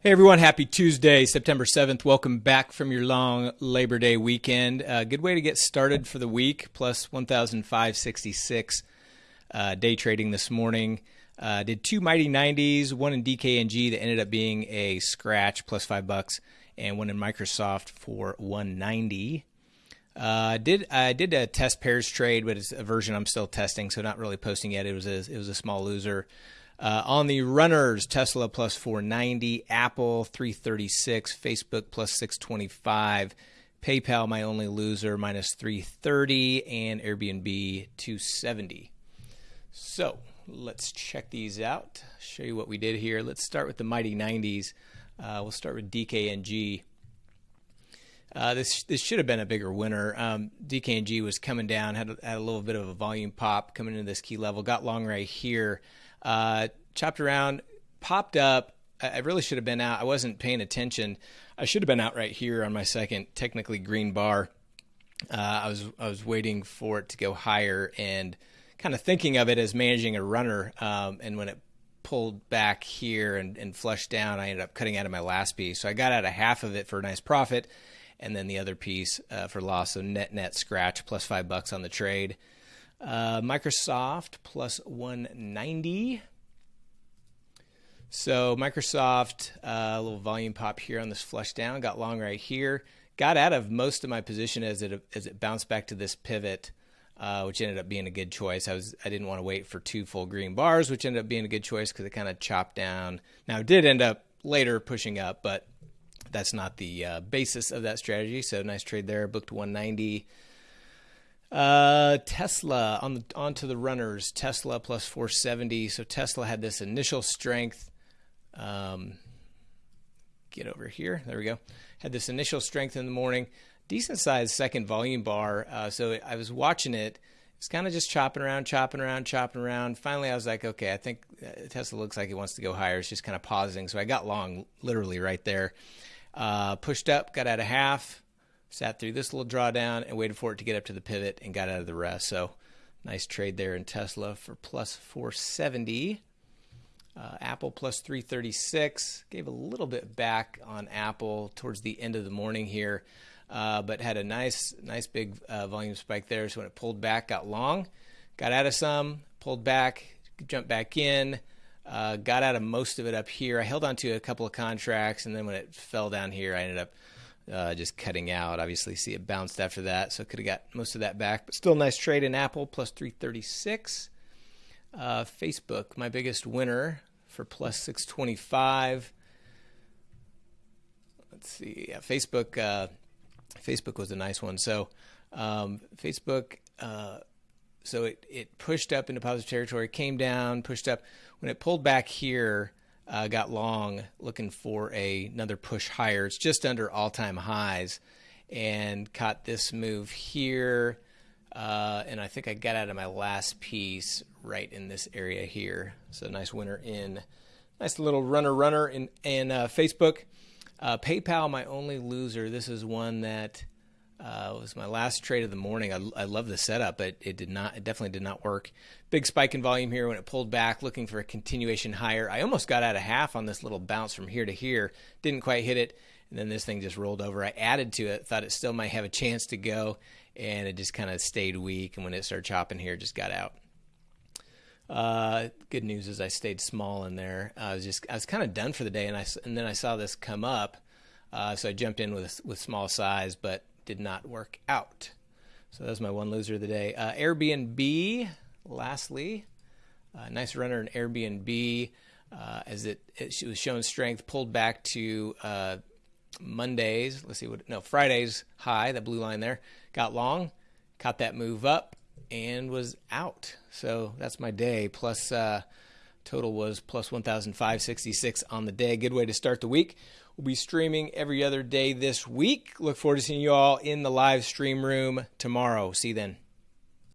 Hey everyone, happy Tuesday, September 7th. Welcome back from your long Labor Day weekend. A uh, good way to get started for the week, plus 1,566 uh, day trading this morning. Uh, did two mighty 90s, one in DKNG that ended up being a scratch, plus five bucks, and one in Microsoft for 190. Uh, did I did a test pairs trade, but it's a version I'm still testing, so not really posting yet. It was a, it was a small loser. Uh, on the runners, Tesla plus 490, Apple 336, Facebook plus 625, PayPal, my only loser, minus 330, and Airbnb 270. So let's check these out. Show you what we did here. Let's start with the mighty 90s. Uh, we'll start with DKNG. Uh, this this should have been a bigger winner. Um, DKNG was coming down, had a, had a little bit of a volume pop coming into this key level, got long right here. Uh, chopped around, popped up. I really should have been out. I wasn't paying attention. I should have been out right here on my second technically green bar. Uh, I was I was waiting for it to go higher and kind of thinking of it as managing a runner. Um, and when it pulled back here and, and flushed down, I ended up cutting out of my last piece. So I got out of half of it for a nice profit, and then the other piece uh, for loss. So net net scratch plus five bucks on the trade. Uh, Microsoft plus 190. So Microsoft, uh, a little volume pop here on this flush down, got long right here. Got out of most of my position as it as it bounced back to this pivot, uh, which ended up being a good choice. I was I didn't want to wait for two full green bars, which ended up being a good choice because it kind of chopped down. Now it did end up later pushing up, but that's not the uh, basis of that strategy. So nice trade there. Booked 190. Uh, Tesla on the onto the runners. Tesla plus 470. So Tesla had this initial strength. Um, get over here. There we go. Had this initial strength in the morning. Decent sized second volume bar. Uh, so I was watching it. It's kind of just chopping around, chopping around, chopping around. Finally, I was like, okay, I think uh, Tesla looks like it wants to go higher. It's just kind of pausing. So I got long, literally right there. Uh, pushed up, got out of half sat through this little drawdown and waited for it to get up to the pivot and got out of the rest. So nice trade there in Tesla for plus 470. Uh, Apple plus 336. Gave a little bit back on Apple towards the end of the morning here, uh, but had a nice, nice big uh, volume spike there. So when it pulled back, got long, got out of some, pulled back, jumped back in. Uh, got out of most of it up here. I held on to a couple of contracts, and then when it fell down here, I ended up uh, just cutting out. Obviously, see it bounced after that, so could have got most of that back. But still, nice trade in Apple plus 336. Uh, Facebook, my biggest winner for plus 625. Let's see, yeah, Facebook. Uh, Facebook was a nice one. So um, Facebook. So it, it pushed up into positive territory, came down, pushed up. When it pulled back here, uh, got long looking for a, another push higher. It's just under all time highs and caught this move here. Uh, and I think I got out of my last piece right in this area here. So nice winner in, nice little runner runner in, in uh, Facebook. Uh, PayPal, my only loser. This is one that uh, it was my last trade of the morning. I, I love the setup, but it did not. It definitely did not work. Big spike in volume here when it pulled back, looking for a continuation higher. I almost got out of half on this little bounce from here to here. Didn't quite hit it, and then this thing just rolled over. I added to it, thought it still might have a chance to go, and it just kind of stayed weak. And when it started chopping here, just got out. Uh, good news is I stayed small in there. I was just I was kind of done for the day, and I and then I saw this come up, uh, so I jumped in with with small size, but did not work out. So that was my one loser of the day. Uh, Airbnb, lastly, uh, nice runner in Airbnb uh, as it, it was shown strength, pulled back to uh, Mondays. Let's see what, no, Friday's high, that blue line there. Got long, caught that move up, and was out. So that's my day. Plus, uh, total was plus 1,566 on the day. Good way to start the week. We'll be streaming every other day this week. Look forward to seeing you all in the live stream room tomorrow. See you then.